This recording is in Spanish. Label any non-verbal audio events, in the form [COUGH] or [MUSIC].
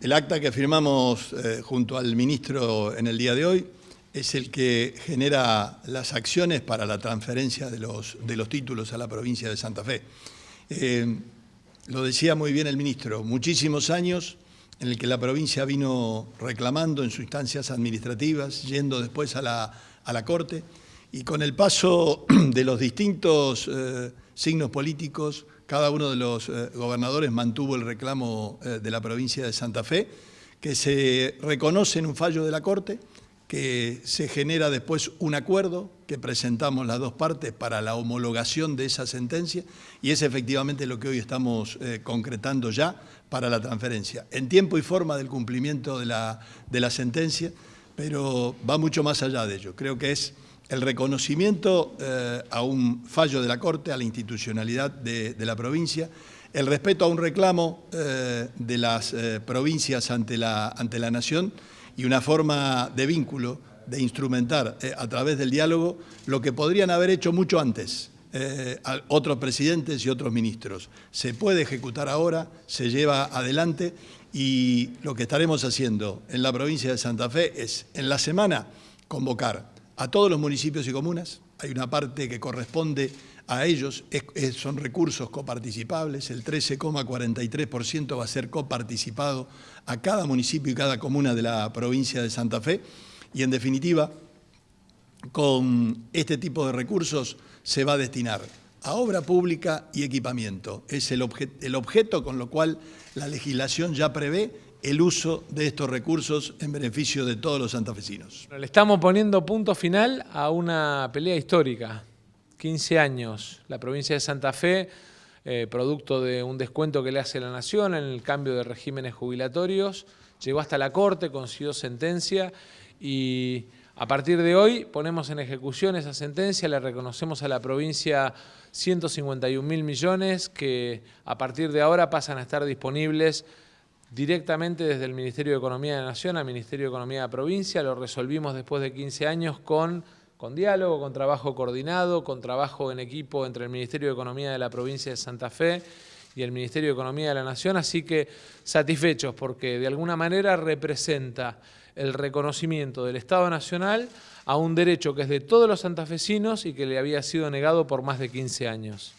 El acta que firmamos eh, junto al ministro en el día de hoy es el que genera las acciones para la transferencia de los, de los títulos a la provincia de Santa Fe. Eh, lo decía muy bien el ministro, muchísimos años en el que la provincia vino reclamando en sus instancias administrativas, yendo después a la, a la Corte, y con el paso [CLEARS THROAT] de los distintos eh, signos políticos, cada uno de los eh, gobernadores mantuvo el reclamo eh, de la provincia de Santa Fe, que se reconoce en un fallo de la Corte, que se genera después un acuerdo que presentamos las dos partes para la homologación de esa sentencia y es efectivamente lo que hoy estamos concretando ya para la transferencia, en tiempo y forma del cumplimiento de la, de la sentencia, pero va mucho más allá de ello. Creo que es el reconocimiento eh, a un fallo de la Corte, a la institucionalidad de, la provincia, el respeto a un reclamo eh, de las eh, provincias ante la, ante la Nación y una forma de vínculo, de instrumentar a través del diálogo lo que podrían haber hecho mucho antes otros presidentes y otros ministros. Se puede ejecutar ahora, se lleva adelante y lo que estaremos haciendo en la provincia de Santa Fe es en la semana convocar a todos los municipios y comunas. Hay una parte que corresponde a ellos, son recursos coparticipables, el 13,43% va a ser coparticipado a cada municipio y cada comuna de la provincia de Santa Fe y en definitiva con este tipo de recursos se va a destinar a obra pública y equipamiento. Es el, el objeto con lo cual la legislación ya prevé el uso de estos recursos en beneficio de todos los santafesinos. Le estamos poniendo punto final a una pelea histórica. 15 años, la provincia de Santa Fe, eh, producto de un descuento que le hace la Nación en el cambio de regímenes jubilatorios, llegó hasta la Corte, consiguió sentencia y a partir de hoy ponemos en ejecución esa sentencia, le reconocemos a la provincia 151 mil millones que a partir de ahora pasan a estar disponibles directamente desde el Ministerio de Economía de la Nación al Ministerio de Economía de la Provincia, lo resolvimos después de 15 años con, con diálogo, con trabajo coordinado, con trabajo en equipo entre el Ministerio de Economía de la Provincia de Santa Fe y el Ministerio de Economía de la Nación, así que satisfechos porque de alguna manera representa el reconocimiento del Estado Nacional a un derecho que es de todos los santafesinos y que le había sido negado por más de 15 años.